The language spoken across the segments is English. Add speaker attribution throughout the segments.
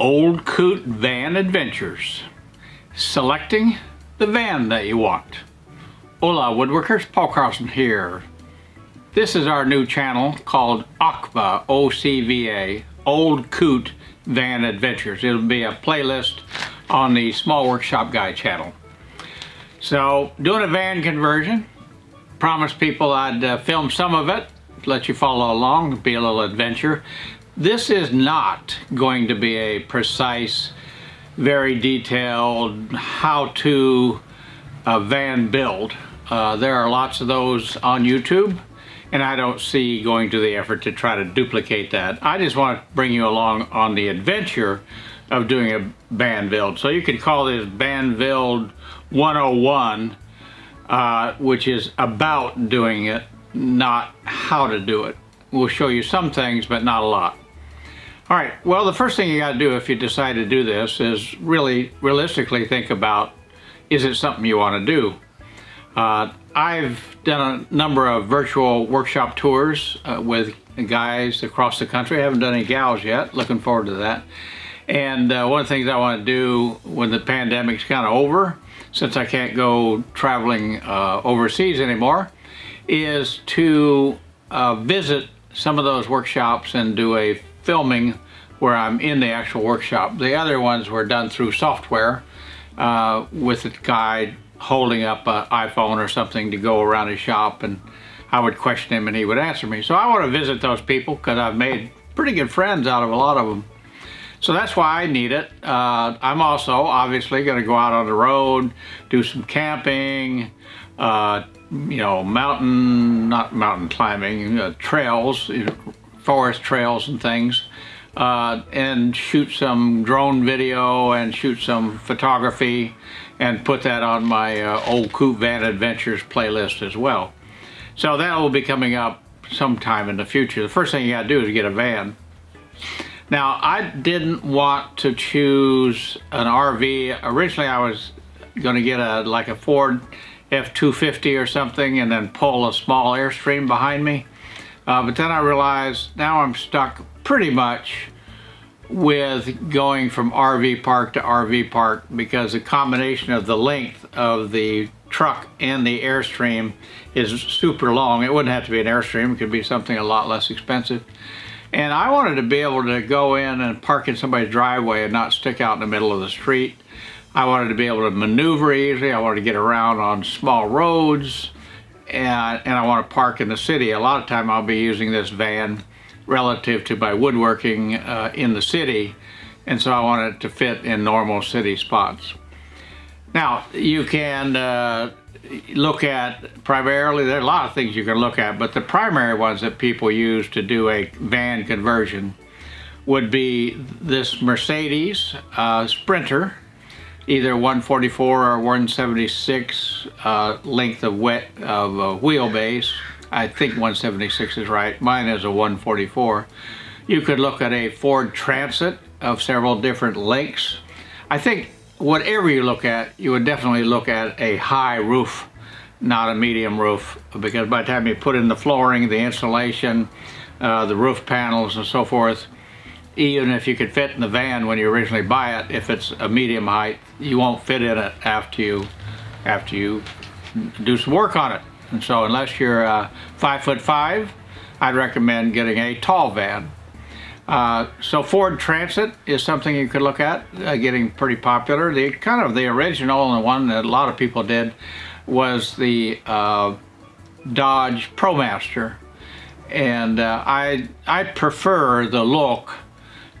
Speaker 1: Old Coot Van Adventures. Selecting the van that you want. Hola woodworkers, Paul Carlson here. This is our new channel called OCVA, O-C-V-A, Old Coot Van Adventures. It'll be a playlist on the Small Workshop Guy channel. So, doing a van conversion. Promised people I'd uh, film some of it, let you follow along, be a little adventure. This is not going to be a precise, very detailed how-to uh, van build. Uh, there are lots of those on YouTube and I don't see going to the effort to try to duplicate that. I just want to bring you along on the adventure of doing a van build. So you could call this van build 101, uh, which is about doing it, not how to do it. We'll show you some things, but not a lot. All right, well, the first thing you got to do if you decide to do this is really realistically think about, is it something you want to do? Uh, I've done a number of virtual workshop tours uh, with guys across the country. I haven't done any gals yet, looking forward to that. And uh, one of the things I want to do when the pandemic's kind of over, since I can't go traveling uh, overseas anymore, is to uh, visit some of those workshops and do a filming where I'm in the actual workshop. The other ones were done through software uh, with a guy holding up an iPhone or something to go around his shop and I would question him and he would answer me. So I want to visit those people because I've made pretty good friends out of a lot of them. So that's why I need it. Uh, I'm also obviously going to go out on the road, do some camping, uh, you know, mountain, not mountain climbing, uh, trails, forest trails and things uh, and shoot some drone video and shoot some photography and put that on my uh, Old Coot Van Adventures playlist as well. So that will be coming up sometime in the future. The first thing you got to do is get a van. Now I didn't want to choose an RV. Originally I was going to get a like a Ford F-250 or something and then pull a small Airstream behind me. Uh, but then I realized now I'm stuck pretty much with going from RV park to RV park because the combination of the length of the truck and the Airstream is super long. It wouldn't have to be an Airstream, it could be something a lot less expensive. And I wanted to be able to go in and park in somebody's driveway and not stick out in the middle of the street. I wanted to be able to maneuver easily. I wanted to get around on small roads and, and I want to park in the city. A lot of time I'll be using this van relative to my woodworking uh, in the city and so I want it to fit in normal city spots. Now you can uh, look at primarily, there are a lot of things you can look at, but the primary ones that people use to do a van conversion would be this Mercedes uh, Sprinter, either 144 or 176 uh, length of wet of wheelbase, I think 176 is right. Mine is a 144. You could look at a Ford Transit of several different lengths. I think whatever you look at, you would definitely look at a high roof, not a medium roof, because by the time you put in the flooring, the insulation, uh, the roof panels and so forth, even if you could fit in the van when you originally buy it, if it's a medium height, you won't fit in it after you, after you do some work on it. And so unless you're uh, five foot five, I'd recommend getting a tall van. Uh, so Ford Transit is something you could look at, uh, getting pretty popular. The kind of the original and the one that a lot of people did was the uh, Dodge ProMaster. And uh, I, I prefer the look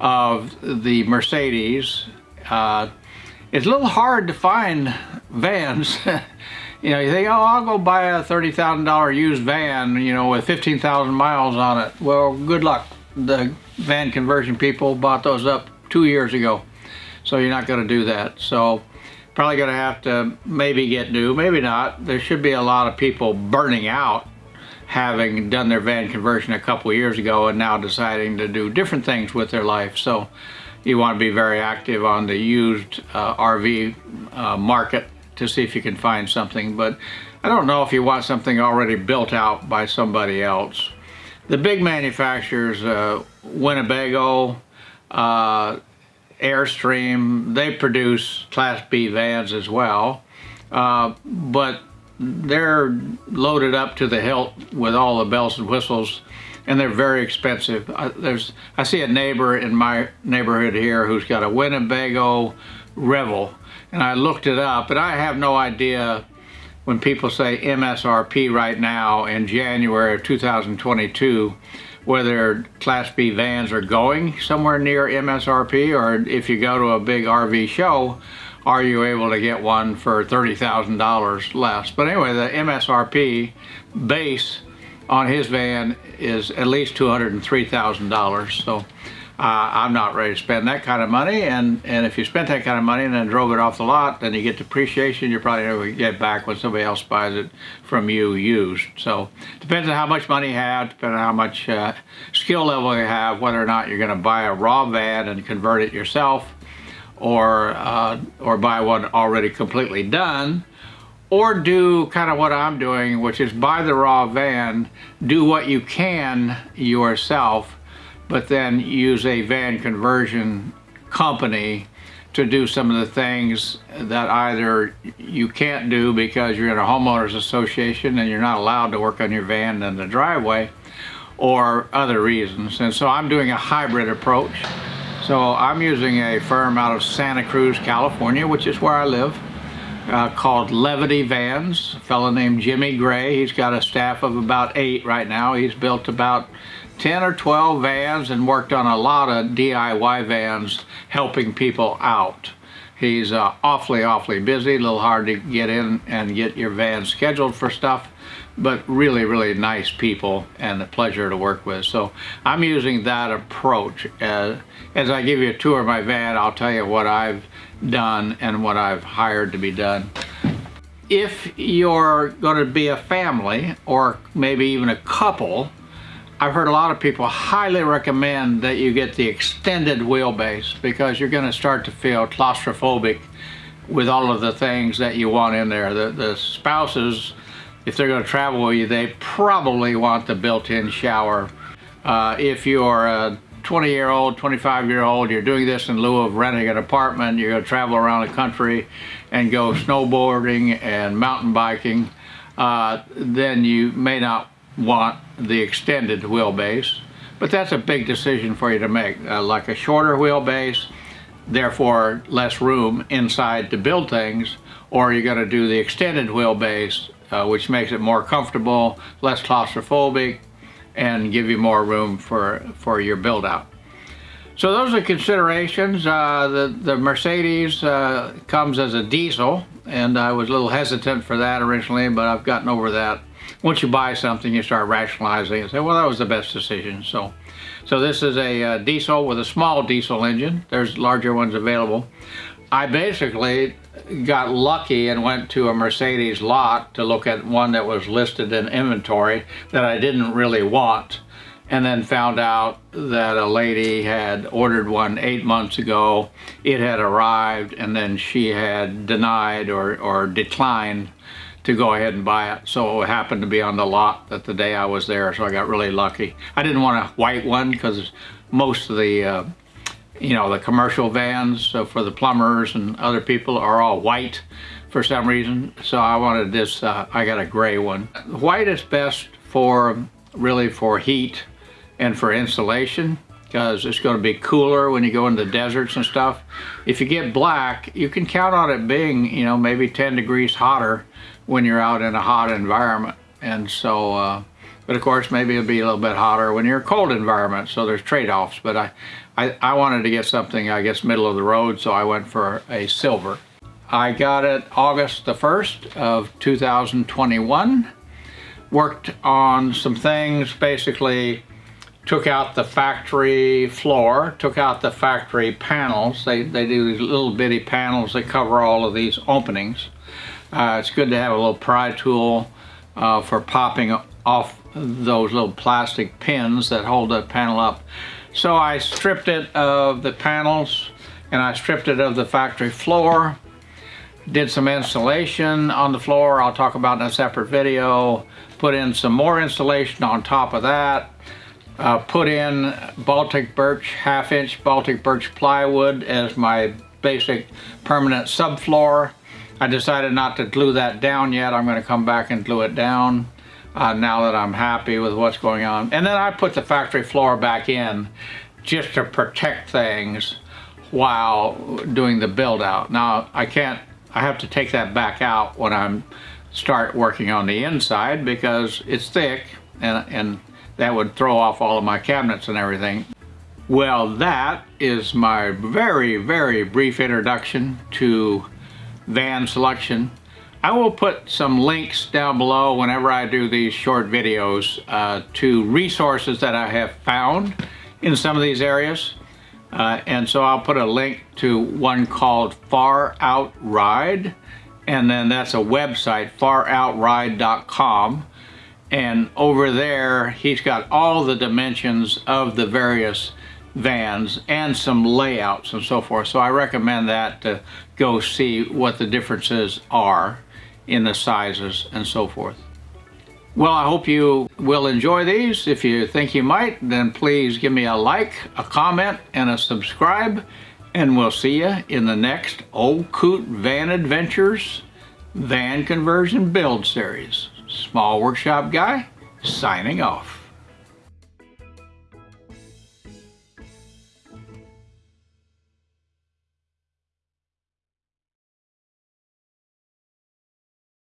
Speaker 1: of the Mercedes. Uh, it's a little hard to find vans you know, you think, oh, I'll go buy a $30,000 used van, you know, with 15,000 miles on it. Well, good luck. The van conversion people bought those up two years ago. So you're not going to do that. So probably going to have to maybe get new, maybe not. There should be a lot of people burning out having done their van conversion a couple years ago and now deciding to do different things with their life. So you want to be very active on the used uh, RV uh, market to see if you can find something, but I don't know if you want something already built out by somebody else. The big manufacturers, uh, Winnebago, uh, Airstream, they produce Class B vans as well, uh, but they're loaded up to the hilt with all the bells and whistles and they're very expensive. I, there's, I see a neighbor in my neighborhood here who's got a Winnebago Revel, and I looked it up, and I have no idea when people say MSRP right now in January of 2022, whether Class B vans are going somewhere near MSRP, or if you go to a big RV show, are you able to get one for $30,000 less? But anyway, the MSRP base on his van is at least $203,000. So uh, I'm not ready to spend that kind of money. And, and if you spent that kind of money and then drove it off the lot, then you get depreciation. You're probably never get back when somebody else buys it from you used. So depends on how much money you have, depending on how much uh, skill level you have, whether or not you're going to buy a raw van and convert it yourself or, uh, or buy one already completely done or do kind of what I'm doing, which is buy the raw van, do what you can yourself, but then use a van conversion company to do some of the things that either you can't do because you're in a homeowners association and you're not allowed to work on your van in the driveway or other reasons. And so I'm doing a hybrid approach. So I'm using a firm out of Santa Cruz, California, which is where I live uh, called Levity Vans, a fellow named Jimmy Gray. He's got a staff of about eight right now. He's built about 10 or 12 vans and worked on a lot of DIY vans helping people out. He's uh, awfully, awfully busy, a little hard to get in and get your van scheduled for stuff, but really, really nice people and a pleasure to work with. So I'm using that approach. Uh, as I give you a tour of my van, I'll tell you what I've done and what I've hired to be done. If you're going to be a family or maybe even a couple, I've heard a lot of people highly recommend that you get the extended wheelbase because you're going to start to feel claustrophobic with all of the things that you want in there. The, the spouses, if they're going to travel with you, they probably want the built-in shower. Uh, if you're a 20 year old, 25 year old, you're doing this in lieu of renting an apartment, you're going to travel around the country and go snowboarding and mountain biking, uh, then you may not want the extended wheelbase. But that's a big decision for you to make, uh, like a shorter wheelbase, therefore less room inside to build things, or you're going to do the extended wheelbase, uh, which makes it more comfortable, less claustrophobic, and give you more room for, for your build out. So those are considerations. Uh, the, the Mercedes uh, comes as a diesel and I was a little hesitant for that originally, but I've gotten over that. Once you buy something, you start rationalizing and say, well, that was the best decision. So, so this is a uh, diesel with a small diesel engine. There's larger ones available. I basically got lucky and went to a Mercedes lot to look at one that was listed in inventory that I didn't really want and then found out that a lady had ordered one eight months ago. It had arrived and then she had denied or, or declined to go ahead and buy it. So it happened to be on the lot that the day I was there, so I got really lucky. I didn't want a white one because most of the uh, you know, the commercial vans so for the plumbers and other people are all white for some reason. So I wanted this, uh, I got a gray one. White is best for, really for heat and for insulation because it's going to be cooler when you go into the deserts and stuff. If you get black, you can count on it being, you know, maybe 10 degrees hotter when you're out in a hot environment. And so, uh, but of course, maybe it'll be a little bit hotter when you're in a cold environment, so there's trade-offs. But I, I, I wanted to get something, I guess, middle of the road, so I went for a silver. I got it August the 1st of 2021. Worked on some things, basically took out the factory floor, took out the factory panels. They, they do these little bitty panels that cover all of these openings. Uh, it's good to have a little pry tool uh, for popping off those little plastic pins that hold that panel up. So I stripped it of the panels and I stripped it of the factory floor. Did some installation on the floor I'll talk about in a separate video. Put in some more installation on top of that. uh, put in Baltic birch, half inch Baltic birch plywood as my basic permanent subfloor. I decided not to glue that down yet. I'm going to come back and glue it down uh, now that I'm happy with what's going on. And then I put the factory floor back in just to protect things while doing the build out. Now I can't, I have to take that back out when I'm start working on the inside because it's thick and, and that would throw off all of my cabinets and everything. Well, that is my very, very brief introduction to van selection. I will put some links down below whenever I do these short videos uh, to resources that I have found in some of these areas. Uh, and so I'll put a link to one called Far Out Ride, and then that's a website, faroutride.com. And over there, he's got all the dimensions of the various vans and some layouts and so forth. So I recommend that to go see what the differences are in the sizes and so forth. Well, I hope you will enjoy these. If you think you might, then please give me a like, a comment, and a subscribe. And we'll see you in the next Old Coot Van Adventures Van Conversion Build Series. Small Workshop Guy, signing off.